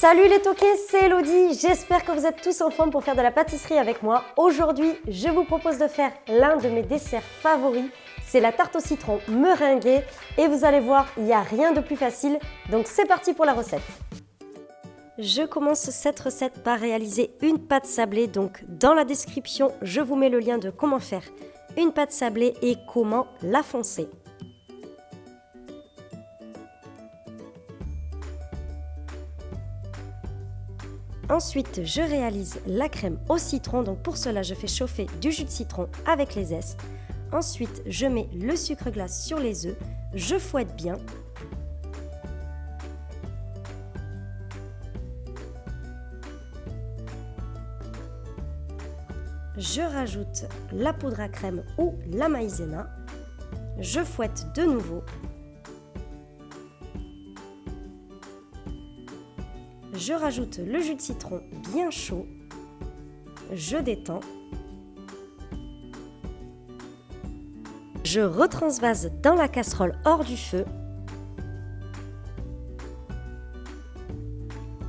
Salut les toqués, c'est Elodie, j'espère que vous êtes tous en forme pour faire de la pâtisserie avec moi. Aujourd'hui, je vous propose de faire l'un de mes desserts favoris, c'est la tarte au citron meringuée et vous allez voir, il n'y a rien de plus facile, donc c'est parti pour la recette. Je commence cette recette par réaliser une pâte sablée, donc dans la description, je vous mets le lien de comment faire une pâte sablée et comment la foncer. Ensuite, je réalise la crème au citron. Donc pour cela, je fais chauffer du jus de citron avec les zestes. Ensuite, je mets le sucre glace sur les œufs. Je fouette bien. Je rajoute la poudre à crème ou la maïzena. Je fouette de nouveau. Je rajoute le jus de citron bien chaud. Je détends. Je retransvase dans la casserole hors du feu.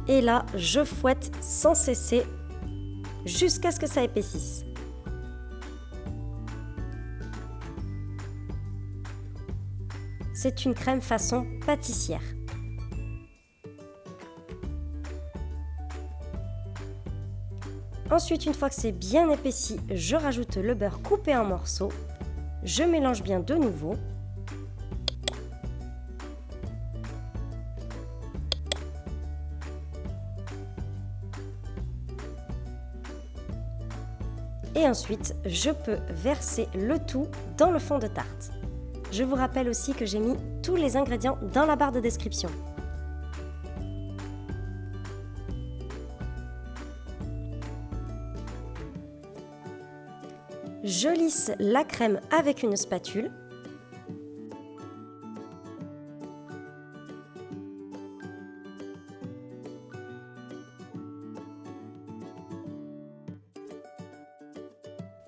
Et là, je fouette sans cesser jusqu'à ce que ça épaississe. C'est une crème façon pâtissière. Ensuite, une fois que c'est bien épaissi, je rajoute le beurre coupé en morceaux. Je mélange bien de nouveau. Et ensuite, je peux verser le tout dans le fond de tarte. Je vous rappelle aussi que j'ai mis tous les ingrédients dans la barre de description. Je lisse la crème avec une spatule.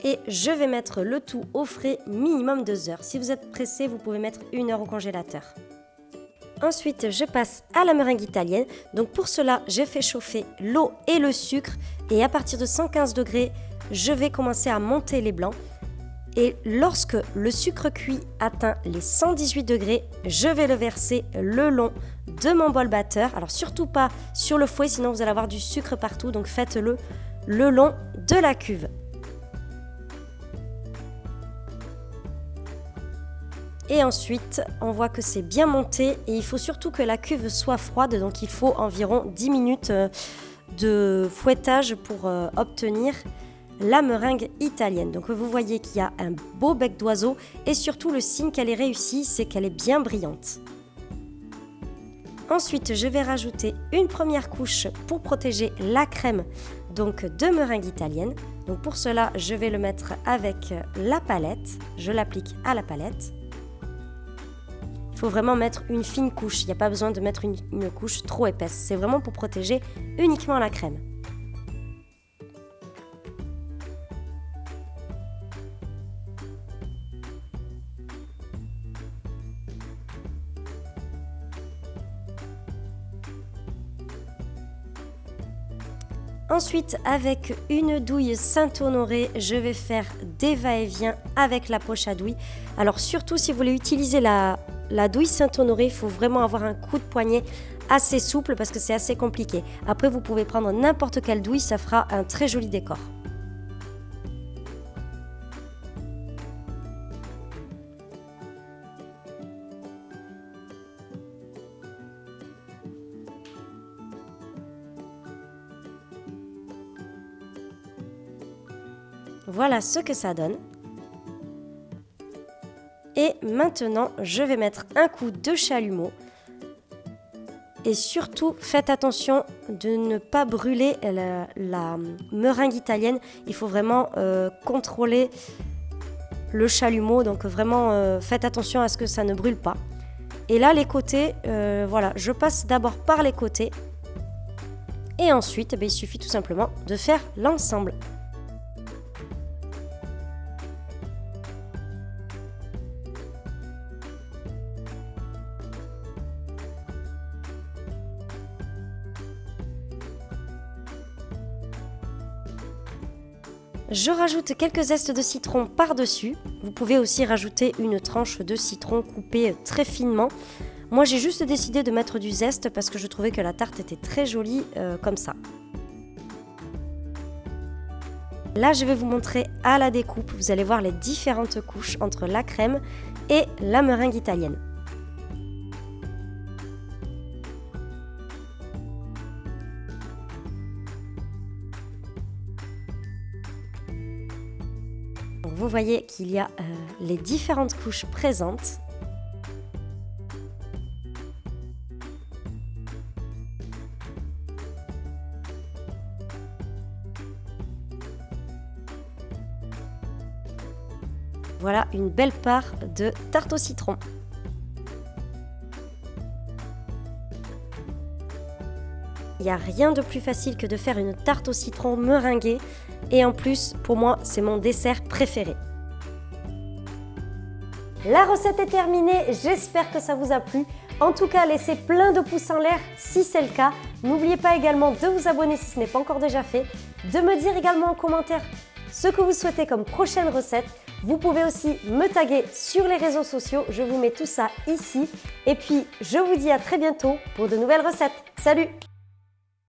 Et je vais mettre le tout au frais minimum 2 heures. Si vous êtes pressé, vous pouvez mettre une heure au congélateur. Ensuite, je passe à la meringue italienne. Donc pour cela, j'ai fait chauffer l'eau et le sucre. Et à partir de 115 degrés, je vais commencer à monter les blancs. Et lorsque le sucre cuit atteint les 118 degrés, je vais le verser le long de mon bol batteur. Alors surtout pas sur le fouet, sinon vous allez avoir du sucre partout. Donc faites-le le long de la cuve. Et ensuite, on voit que c'est bien monté et il faut surtout que la cuve soit froide. Donc il faut environ 10 minutes euh, de fouettage pour euh, obtenir la meringue italienne. Donc vous voyez qu'il y a un beau bec d'oiseau et surtout le signe qu'elle est réussie, c'est qu'elle est bien brillante. Ensuite, je vais rajouter une première couche pour protéger la crème donc de meringue italienne. Donc pour cela, je vais le mettre avec la palette. Je l'applique à la palette. Il faut vraiment mettre une fine couche. Il n'y a pas besoin de mettre une, une couche trop épaisse. C'est vraiment pour protéger uniquement la crème. Ensuite, avec une douille Saint-Honoré, je vais faire des va-et-vient avec la poche à douille. Alors surtout si vous voulez utiliser la, douille Saint-Honoré, il faut vraiment avoir un coup de poignet assez souple parce que c'est assez compliqué. Après, vous pouvez prendre n'importe quelle douille, ça fera un très joli décor. Voilà ce que ça donne. Et maintenant, je vais mettre un coup de chalumeau. Et surtout, faites attention de ne pas brûler la, meringue italienne. Il faut vraiment euh, contrôler le chalumeau. Donc vraiment, euh, faites attention à ce que ça ne brûle pas. Et là, les côtés, euh, voilà, je passe d'abord par les côtés. Et ensuite, eh il suffit tout simplement de faire l'ensemble. Je rajoute quelques zestes de citron par-dessus. Vous pouvez aussi rajouter une tranche de citron coupée très finement. Moi j'ai juste décidé de mettre du zeste parce que je trouvais que la tarte était très jolie euh, comme ça. Là je vais vous montrer à la découpe, vous allez voir les différentes couches entre la crème et la meringue italienne. Vous voyez qu'il y a euh, les différentes couches présentes. Voilà une belle part de tarte au citron. Il n'y a rien de plus facile que de faire une tarte au citron meringuée et en plus, pour moi, c'est mon dessert préféré. La recette est terminée, j'espère que ça vous a plu. En tout cas, laissez plein de pouces en l'air si c'est le cas. N'oubliez pas également de vous abonner si ce n'est pas encore déjà fait, de me dire également en commentaire ce que vous souhaitez comme prochaine recette. Vous pouvez aussi me taguer sur les réseaux sociaux, je vous mets tout ça ici. Et puis, je vous dis à très bientôt pour de nouvelles recettes. Salut